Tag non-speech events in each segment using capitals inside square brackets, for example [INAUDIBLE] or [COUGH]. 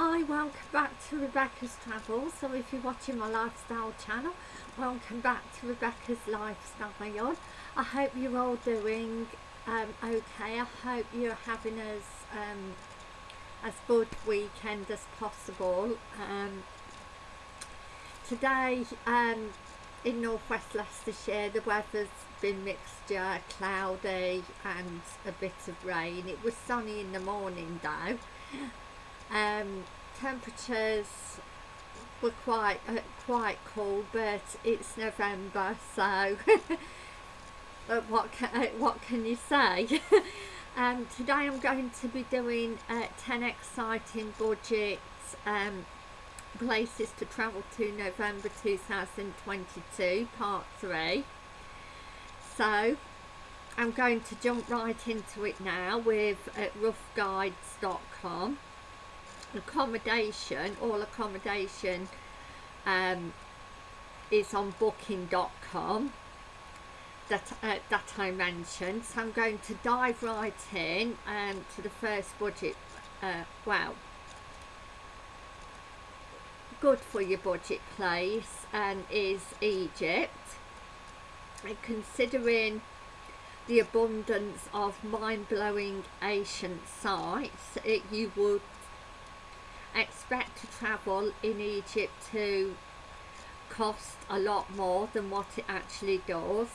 Hi, welcome back to Rebecca's Travels. So if you're watching my lifestyle channel, welcome back to Rebecca's Lifestyle. I hope you're all doing um, okay. I hope you're having as um, as good weekend as possible. Um, today um, in northwest Leicestershire the weather's been mixture, cloudy and a bit of rain. It was sunny in the morning though um, temperatures were quite uh, quite cold but it's November so [LAUGHS] what can, uh, what can you say? [LAUGHS] Um, today I'm going to be doing uh, 10 exciting budget um, places to travel to November 2022 part 3 so I'm going to jump right into it now with uh, roughguides.com accommodation all accommodation um, is on booking.com that, uh, that I mentioned. So I'm going to dive right in um, to the first budget uh, well good for your budget place and is Egypt. And considering the abundance of mind-blowing ancient sites it, you would expect to travel in Egypt to cost a lot more than what it actually does.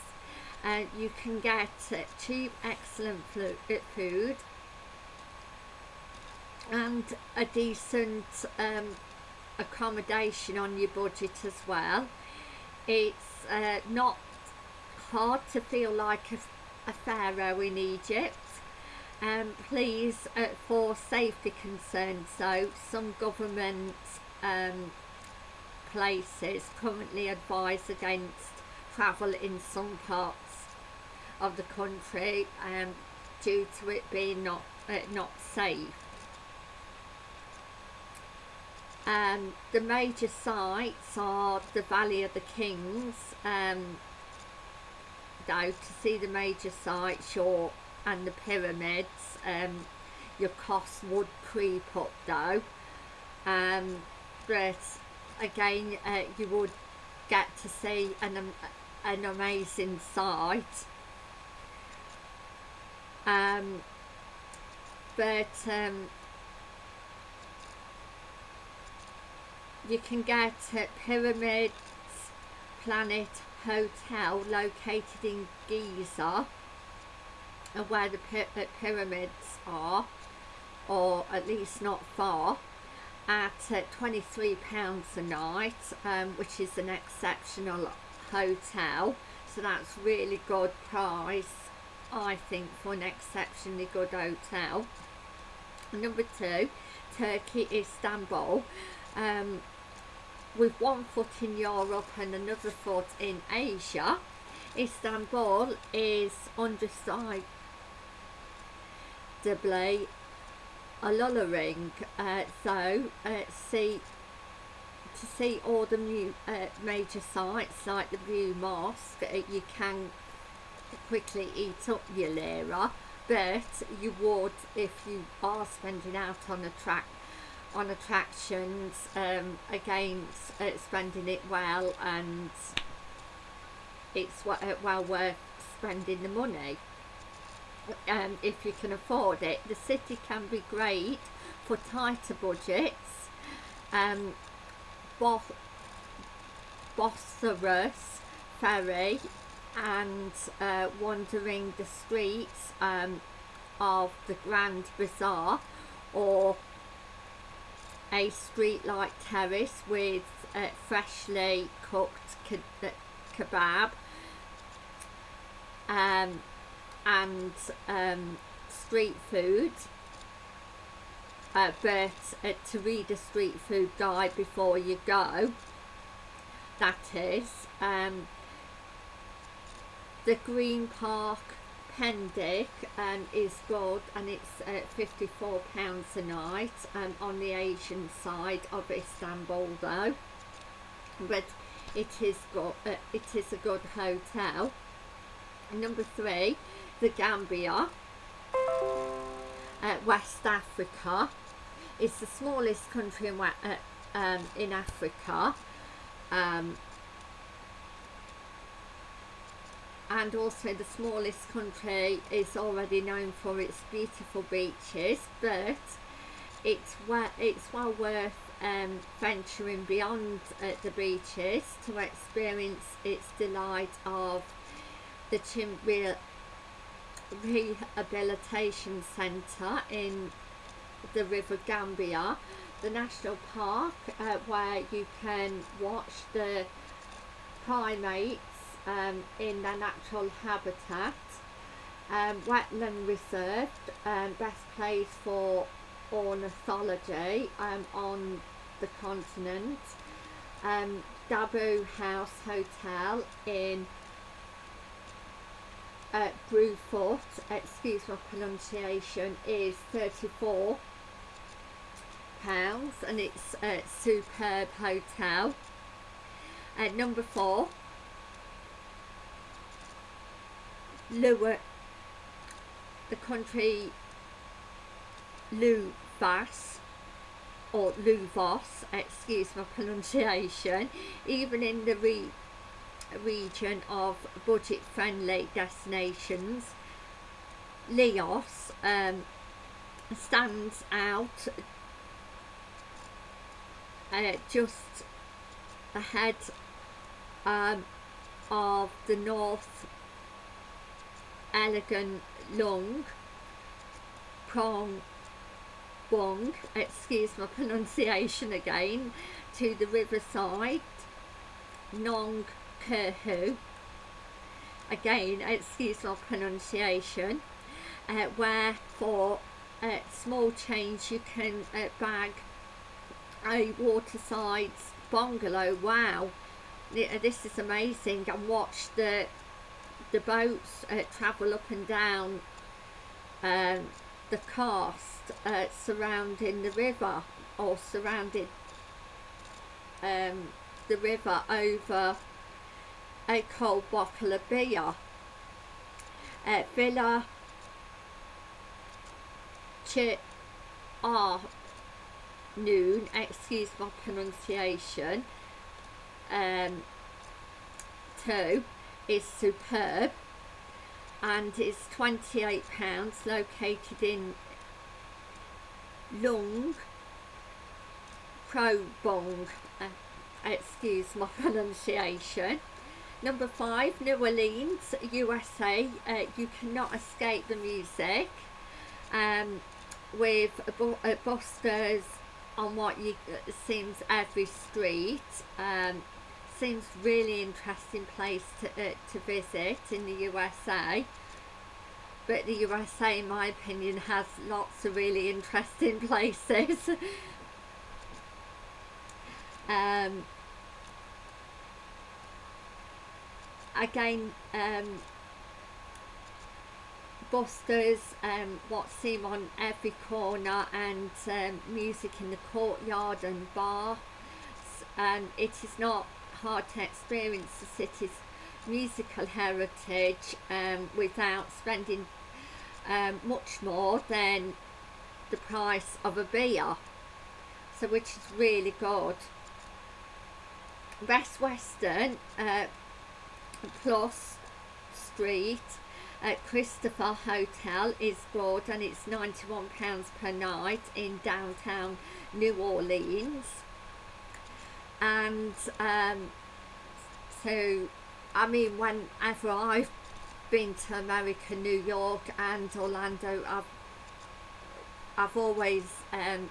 And uh, you can get uh, cheap excellent uh, food and a decent um, accommodation on your budget as well. It's uh, not hard to feel like a, a pharaoh in Egypt um, please uh, for safety concerns so some government um, places currently advise against travel in some parts of the country um, due to it being not uh, not safe. Um, the major sites are the Valley of the Kings um, though to see the major sites you're and the pyramids um, your costs would creep up though. Um, but again uh, you would get to see an, um, an amazing sight. Um, but um, you can get uh, pyramids planet hotel located in Giza where the pyramids are or at least not far at uh, 23 pounds a night um, which is an exceptional hotel. So that's really good price I think for an exceptionally good hotel. Number two Turkey Istanbul. Um, with one foot in Europe and another foot in Asia Istanbul is underside comfortably alluring uh, so uh, see to see all the new uh, major sites like the Blue Mosque uh, you can quickly eat up your lira but you would if you are spending out on a track on attractions um, against uh, spending it well and it's uh, well worth spending the money um, if you can afford it. The city can be great for tighter budgets. Um, Both Bosphorus ferry and uh, wandering the streets um, of the Grand Bazaar or a street-like terrace with uh, freshly cooked ke kebab um, and um, street food. Uh, but uh, to read a street food guide before you go that is um, the Green Park Pendik um, is good and it's uh, 54 pounds a night um, on the Asian side of Istanbul though. But it is good uh, it is a good hotel. Number three the Gambia, uh, West Africa. It's the smallest country in, uh, um, in Africa. Um, and also the smallest country is already known for its beautiful beaches but it's well, it's well worth um, venturing beyond uh, the beaches to experience its delight of the Chim Rehabilitation Centre in the River Gambia, the national park uh, where you can watch the primates um, in their natural habitat, um, wetland reserve, um, best place for ornithology um, on the continent, um, Dabu House Hotel in uh, Brewfoot, excuse my pronunciation, is 34 pounds and it's a superb hotel. At uh, number four, Lua, the country Luvas or Luvos, excuse my pronunciation, even in the re region of budget friendly destinations, Leos um, stands out uh, just ahead um, of the North Elegant Lung Prong Bong, excuse my [LAUGHS] pronunciation again, to the riverside. Nong Kerhu, [LAUGHS] again excuse my pronunciation, uh, where for uh, small change you can uh, bag a waterside bungalow. Wow. Uh, this is amazing. And watch the the boats uh, travel up and down um, the coast uh, surrounding the river or surrounding um, the river over a cold bottle of beer. Uh, Villa Ch R Noon, excuse my pronunciation, um, two is superb and is £28 located in Lung Probong uh, excuse my [LAUGHS] pronunciation number five New Orleans USA uh, you cannot escape the music um, with uh, busters on what you uh, seems every street. Um, seems really interesting place to, uh, to visit in the USA but the USA in my opinion has lots of really interesting [LAUGHS] places. Um, again um, busters um, what seem on every corner and um, music in the courtyard and bar. And it is not hard to experience the city's musical heritage um, without spending um, much more than the price of a beer. So which is really good. Best Western uh, Plus Street at Christopher Hotel is good and it's £91 per night in downtown New Orleans. And um, so I mean whenever I've been to America, New York and Orlando I've I've always um,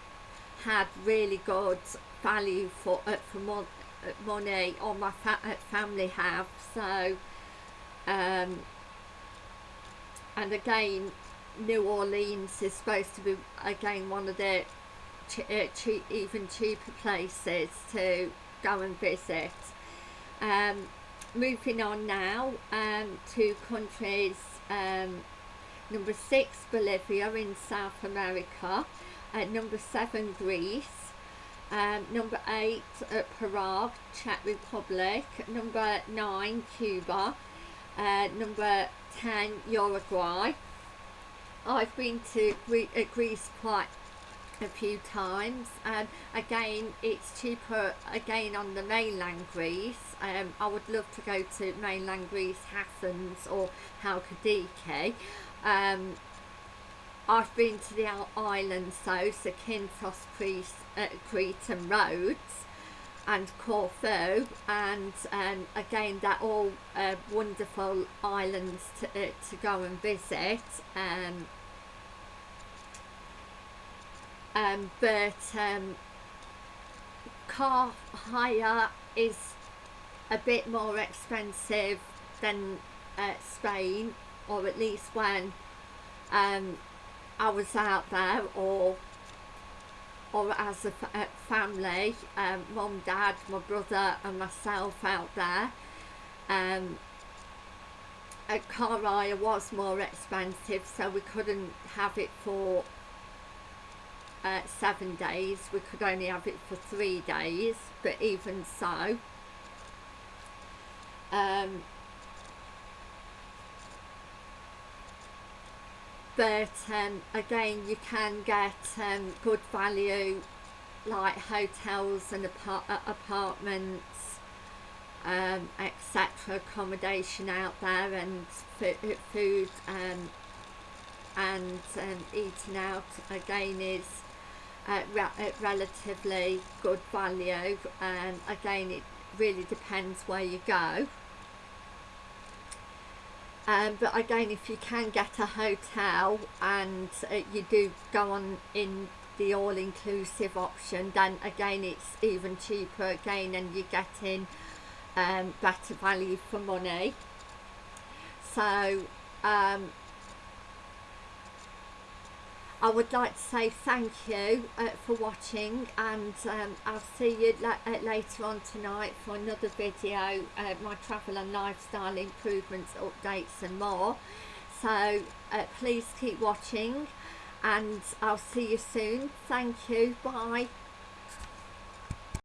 had really good value for uh, for more money or my fa uh, family have so um, and again New Orleans is supposed to be again one of the uh, cheap, even cheaper places to go and visit. Um, moving on now um, to countries um, number six Bolivia in South America, uh, number seven Greece, um, number eight uh, Prague, Czech Republic, number nine Cuba, uh, number 10 Uruguay. I've been to uh, Greece quite a few times and again it's cheaper again on the mainland Greece. Um, I would love to go to mainland Greece Athens or Halkidiki. Um, I've been to the islands though Zakynthos, Crete, uh, Crete and Rhodes and Corfu and um, again they're all uh, wonderful islands to, uh, to go and visit um, um, but um, car hire is a bit more expensive than uh, Spain or at least when um, I was out there or or as a family, um, mum, dad, my brother and myself out there. Um, a car hire was more expensive so we couldn't have it for uh, seven days we could only have it for three days but even so um, but um, again you can get um, good value like hotels and apart uh, apartments um, etc accommodation out there and food um, and um, eating out again is uh, re relatively good value. And again it really depends where you go um, but again if you can get a hotel and uh, you do go on in the all-inclusive option then again it's even cheaper again and you're getting um, better value for money. So um, I would like to say thank you uh, for watching and um, I'll see you la uh, later on tonight for another video, uh, my travel and lifestyle improvements, updates and more. So uh, please keep watching and I'll see you soon. Thank you. Bye.